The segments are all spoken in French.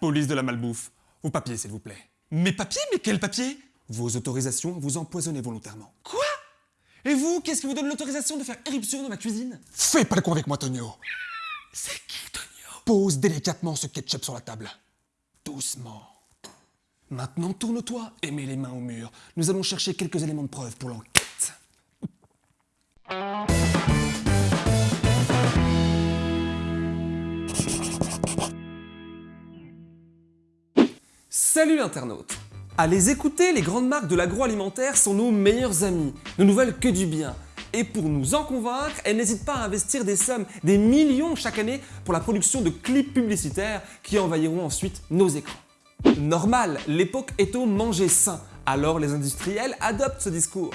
police de la malbouffe. Vos papiers, s'il vous plaît. Mes papiers Mais quels papiers? Vos autorisations à vous empoisonner volontairement. Quoi? Et vous, qu'est-ce qui vous donne l'autorisation de faire éruption dans ma cuisine? Fais pas le con avec moi, Tonio. C'est qui, Tonio? Pose délicatement ce ketchup sur la table. Doucement. Maintenant, tourne-toi et mets les mains au mur. Nous allons chercher quelques éléments de preuve pour l'enquête. Salut internaute À les écouter, les grandes marques de l'agroalimentaire sont nos meilleurs amis, ne nous veulent que du bien. Et pour nous en convaincre, elles n'hésitent pas à investir des sommes, des millions chaque année pour la production de clips publicitaires qui envahiront ensuite nos écrans. Normal, l'époque est au manger sain, alors les industriels adoptent ce discours.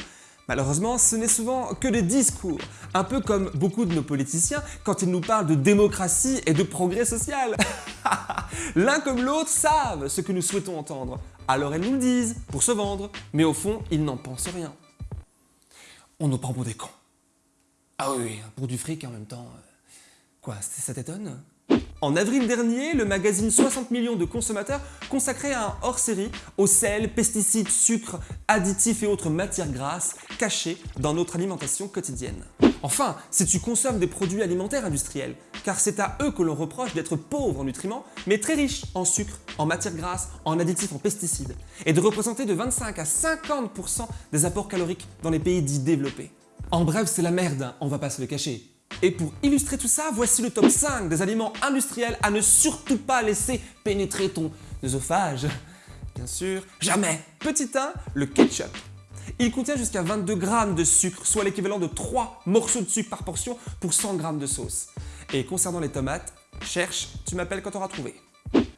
Malheureusement, ce n'est souvent que des discours, un peu comme beaucoup de nos politiciens quand ils nous parlent de démocratie et de progrès social. L'un comme l'autre savent ce que nous souhaitons entendre, alors elles nous le disent pour se vendre, mais au fond, ils n'en pensent rien. On nous prend pour des cons. Ah oui, pour du fric en même temps. euh, Quoi, ça t'étonne? En avril dernier, le magazine 60 millions de consommateurs consacrait un hors-série aux sel, pesticides, sucres, additifs et autres matières grasses cachées dans notre alimentation quotidienne. Enfin, si tu consommes des produits alimentaires industriels, car c'est à eux que l'on reproche d'être pauvres en nutriments, mais très riches en sucre, en matières grasses, en additifs, en pesticides, et de représenter de 25 à 50% des apports caloriques dans les pays dits développés. En bref, c'est la merde, hein, on va pas se le cacher. Et pour illustrer tout ça, voici le top 5 des aliments industriels à ne surtout pas laisser pénétrer ton œsophage. Bien sûr, jamais Petit 1, le ketchup. Il contient jusqu'à 22 grammes de sucre, soit l'équivalent de 3 morceaux de sucre par portion pour 100 grammes de sauce. Et concernant les tomates, cherche, tu m'appelles quand t'auras trouvé.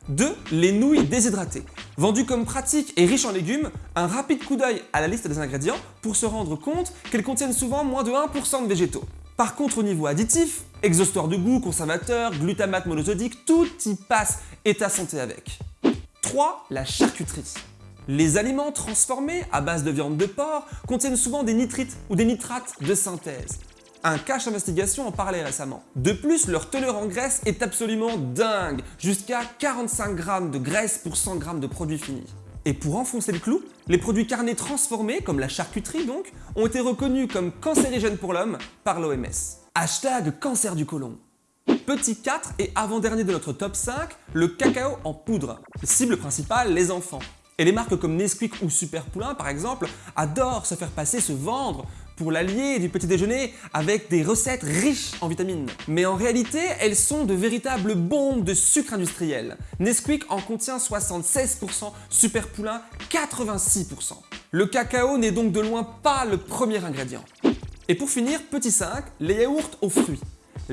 2. Les nouilles déshydratées. Vendues comme pratiques et riches en légumes, un rapide coup d'œil à la liste des ingrédients pour se rendre compte qu'elles contiennent souvent moins de 1% de végétaux. Par contre, au niveau additif, exhausteur de goût, conservateur, glutamate monosodique, tout y passe et ta santé avec. 3. La charcuterie. Les aliments transformés à base de viande de porc contiennent souvent des nitrites ou des nitrates de synthèse. Un cache investigation en parlait récemment. De plus, leur teneur en graisse est absolument dingue, jusqu'à 45 grammes de graisse pour 100 grammes de produits finis. Et pour enfoncer le clou, les produits carnés transformés, comme la charcuterie donc, ont été reconnus comme cancérigènes pour l'homme par l'OMS. Hashtag cancer du côlon. Petit 4 et avant-dernier de notre top 5, le cacao en poudre. Cible principale, les enfants. Et les marques comme Nesquik ou Super Poulain par exemple adorent se faire passer, se vendre pour l'allier du petit déjeuner avec des recettes riches en vitamines. Mais en réalité, elles sont de véritables bombes de sucre industriel. Nesquik en contient 76%, Super Poulain 86%. Le cacao n'est donc de loin pas le premier ingrédient. Et pour finir, petit 5, les yaourts aux fruits.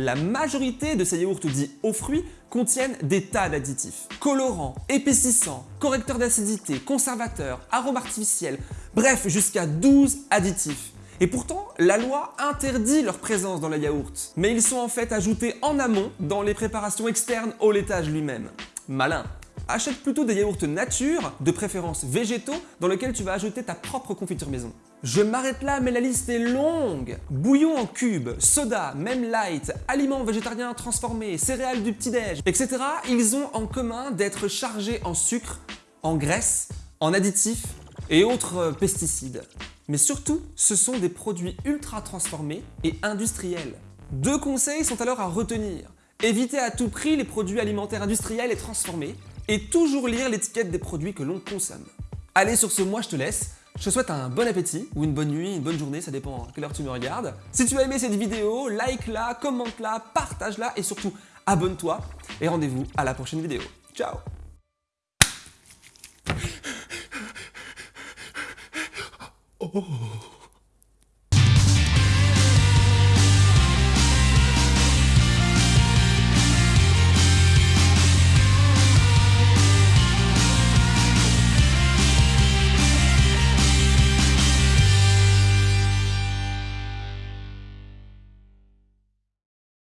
La majorité de ces yaourts dits aux fruits contiennent des tas d'additifs. Colorants, épaississants, correcteurs d'acidité, conservateurs, arômes artificiels, bref jusqu'à 12 additifs. Et pourtant, la loi interdit leur présence dans les yaourts. Mais ils sont en fait ajoutés en amont dans les préparations externes au laitage lui-même. Malin Achète plutôt des yaourts nature, de préférence végétaux, dans lesquels tu vas ajouter ta propre confiture maison. Je m'arrête là, mais la liste est longue Bouillon en cube, soda, même light, aliments végétariens transformés, céréales du petit-déj, etc. Ils ont en commun d'être chargés en sucre, en graisse, en additifs et autres euh, pesticides. Mais surtout, ce sont des produits ultra transformés et industriels. Deux conseils sont alors à retenir. Évitez à tout prix les produits alimentaires industriels et transformés et toujours lire l'étiquette des produits que l'on consomme. Allez, sur ce, moi je te laisse. Je te souhaite un bon appétit ou une bonne nuit, une bonne journée, ça dépend à quelle heure tu me regardes. Si tu as aimé cette vidéo, like-la, commente-la, partage-la et surtout abonne-toi. Et rendez-vous à la prochaine vidéo. Ciao Oh